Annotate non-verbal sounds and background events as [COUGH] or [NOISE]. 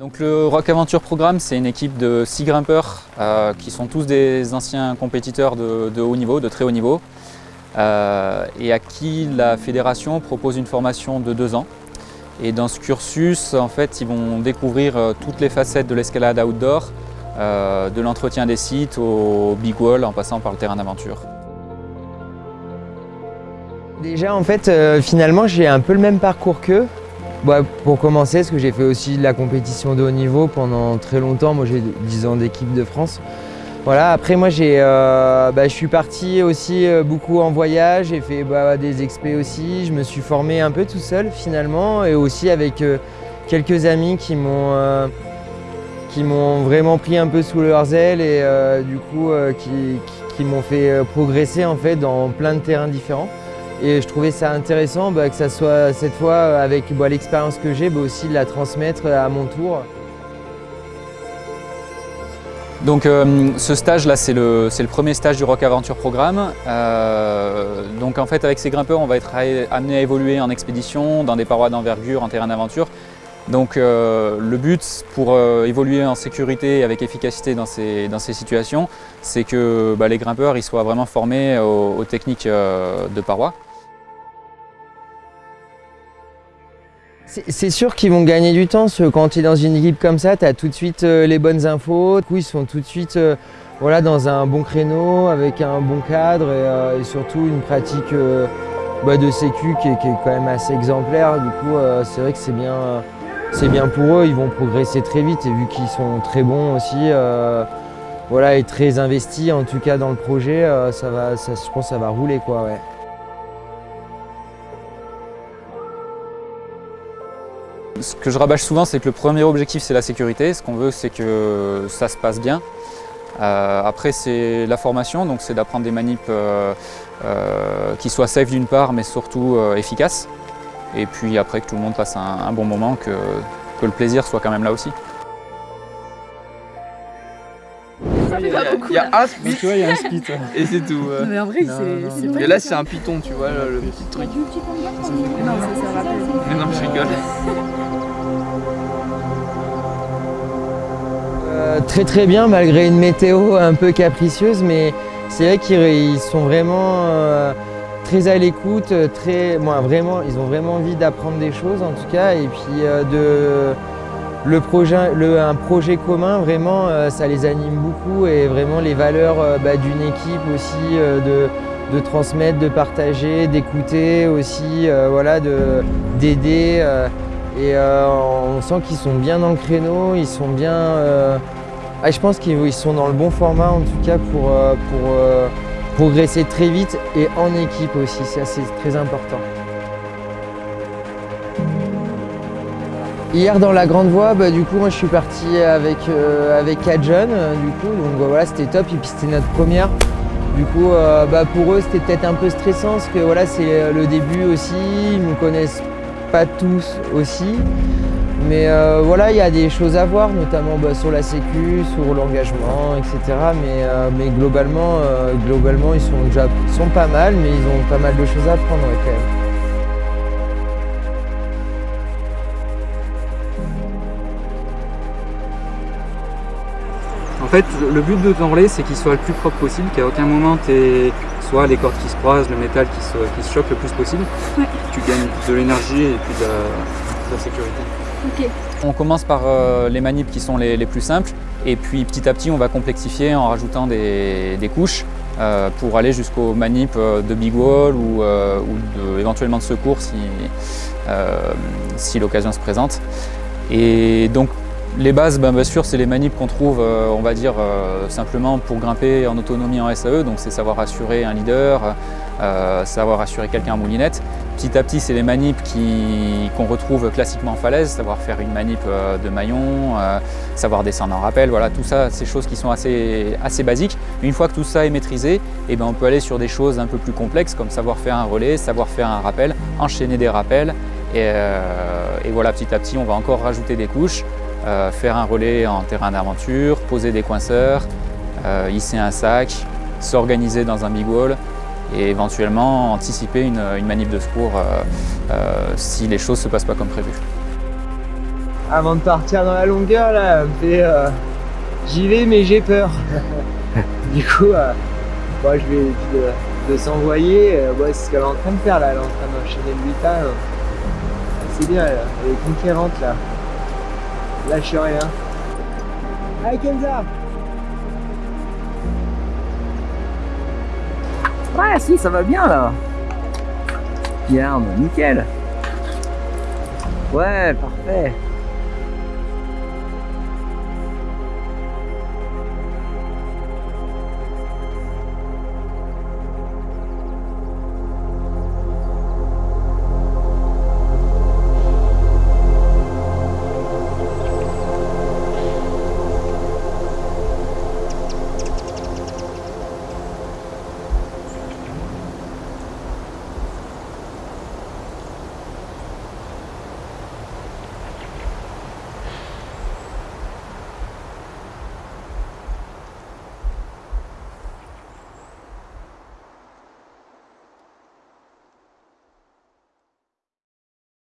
Donc le Rock Aventure Programme, c'est une équipe de six grimpeurs euh, qui sont tous des anciens compétiteurs de, haut niveau, de très haut niveau, euh, et à qui la fédération propose une formation de deux ans. Et dans ce cursus, en fait, ils vont découvrir euh, toutes les facettes de l'escalade outdoor, de l'entretien des sites au big wall en passant par le terrain d'aventure. Déjà, en fait, finalement, j'ai un peu le même parcours qu'eux. Bah, pour commencer, parce que j'ai fait aussi de la compétition de haut niveau pendant très longtemps. Moi, j'ai 10 ans d'équipe de France. Voilà, après moi euh, bah, je suis parti aussi euh, beaucoup en voyage, j'ai fait bah, des expés aussi, je me suis formé un peu tout seul finalement et aussi avec euh, quelques amis qui m'ont qui vraiment pris un peu sous leur zèle et du coup qui m'ont fait progresser en fait dans plein de terrains différents. Et je trouvais ça intéressant bah, que ça soit cette fois avec bah, l'expérience que j'ai, bah, aussi de la transmettre à mon tour. Donc euh, ce stage là c'est le, premier stage du Rock Aventure Programme. Euh, donc en fait avec ces grimpeurs on va être amené à évoluer en expédition, dans des parois d'envergure, en terrain d'aventure. Donc euh, le but pour évoluer en sécurité et avec efficacité dans ces, dans ces situations, c'est que les grimpeurs ils soient vraiment formés aux techniques de parois. C'est sûr qu'ils vont gagner du temps, quand tu es dans une équipe comme ça, tu as tout de suite euh, les bonnes infos. Du coup, ils sont tout de suite euh, voilà, dans un bon créneau, avec un bon cadre et, euh, surtout une pratique bah, de sécu qui est, quand même assez exemplaire. Du coup, c'est vrai que c'est bien, bien pour eux, ils vont progresser très vite et vu qu'ils sont très bons aussi, voilà, et très investis en tout cas dans le projet, ça va, je pense que ça va rouler. Quoi, ouais. Ce que je rabâche souvent, c'est que le premier objectif, c'est la sécurité. Ce qu'on veut, c'est que ça se passe bien. Euh, après, c'est la formation, donc c'est d'apprendre des manips euh, euh, qui soient safe d'une part, mais surtout efficaces. Et puis après, que tout le monde passe un, bon moment, que, le plaisir soit quand même là aussi. Il y, a, un spit, tu vois, il y a un spit. [LAUGHS] Et c'est tout. Mais en vrai, c'est. Et là, c'est un python, tu vois, le, petit truc. Non, ça, ça rappelle. [LAUGHS] Mais non, je rigole. Euh, très très bien malgré une météo un peu capricieuse mais c'est vrai qu'ils sont vraiment euh, très à l'écoute, très, vraiment, ils ont vraiment envie d'apprendre des choses en tout cas et puis euh, de, le projet, un projet commun vraiment ça les anime beaucoup et vraiment les valeurs bah, d'une équipe aussi de, transmettre, de partager, d'écouter aussi, voilà, d'aider. Et on sent qu'ils sont bien dans le créneau, ils sont bien ah, je pense qu'ils sont dans le bon format en tout cas pour, euh, pour euh, progresser très vite et en équipe aussi, ça c'est très important. Hier dans la grande voie, bah, du coup moi je suis parti avec, euh, avec 4 jeunes, du coup, donc bah, voilà c'était top et puis c'était notre première. Du coup bah, pour eux c'était peut-être un peu stressant parce que voilà c'est le début aussi, ils ne me connaissent pas tous aussi. Mais euh, voilà, il y a des choses à voir, notamment bah, sur la sécu, sur l'engagement, etc. Mais, euh, mais globalement, euh, globalement, ils sont déjà sont pas mal, mais ils ont pas mal de choses à apprendre quand même. En fait, le but de ton relais, c'est qu'il soit le plus propre possible, qu'à aucun moment tu soit les cordes qui se croisent, le métal qui se, qui choque le plus possible. Tu gagnes de l'énergie et puis de la sécurité. On commence par euh, les manips qui sont les, plus simples. Et puis petit à petit on va complexifier en rajoutant des, couches euh, pour aller jusqu'aux manips euh, de big wall ou, éventuellement de secours si, si l'occasion se présente. Et donc les bases, ben, bien sûr, c'est les manips qu'on trouve, on va dire, simplement pour grimper en autonomie en SAE, donc c'est savoir assurer un leader, savoir assurer quelqu'un en moulinette. Petit à petit, c'est les manips qu'on retrouve classiquement en falaise, savoir faire une manip euh, de maillon, euh, savoir descendre en rappel, voilà, tout ça, c'est choses qui sont assez, assez basiques. une fois que tout ça est maîtrisé, eh ben, on peut aller sur des choses un peu plus complexes, comme savoir faire un relais, savoir faire un rappel, enchaîner des rappels, et, euh, voilà, petit à petit, on va encore rajouter des couches, faire un relais en terrain d'aventure, poser des coinceurs, hisser un sac, s'organiser dans un big wall, et éventuellement anticiper une, manip de secours euh, euh, si les choses ne se passent pas comme prévu. avant de partir dans la longueur là, euh, j'y vais mais j'ai peur. [LAUGHS] du coup, euh, moi je vais de, s'envoyer, c'est ce qu'elle est en train de faire là, elle est en train d'enchaîner le vital. C'est bien, elle, est conquérante là. Lâche rien. Allez Kenza Ouais si ça va bien là. Regarde, nickel. Ouais, parfait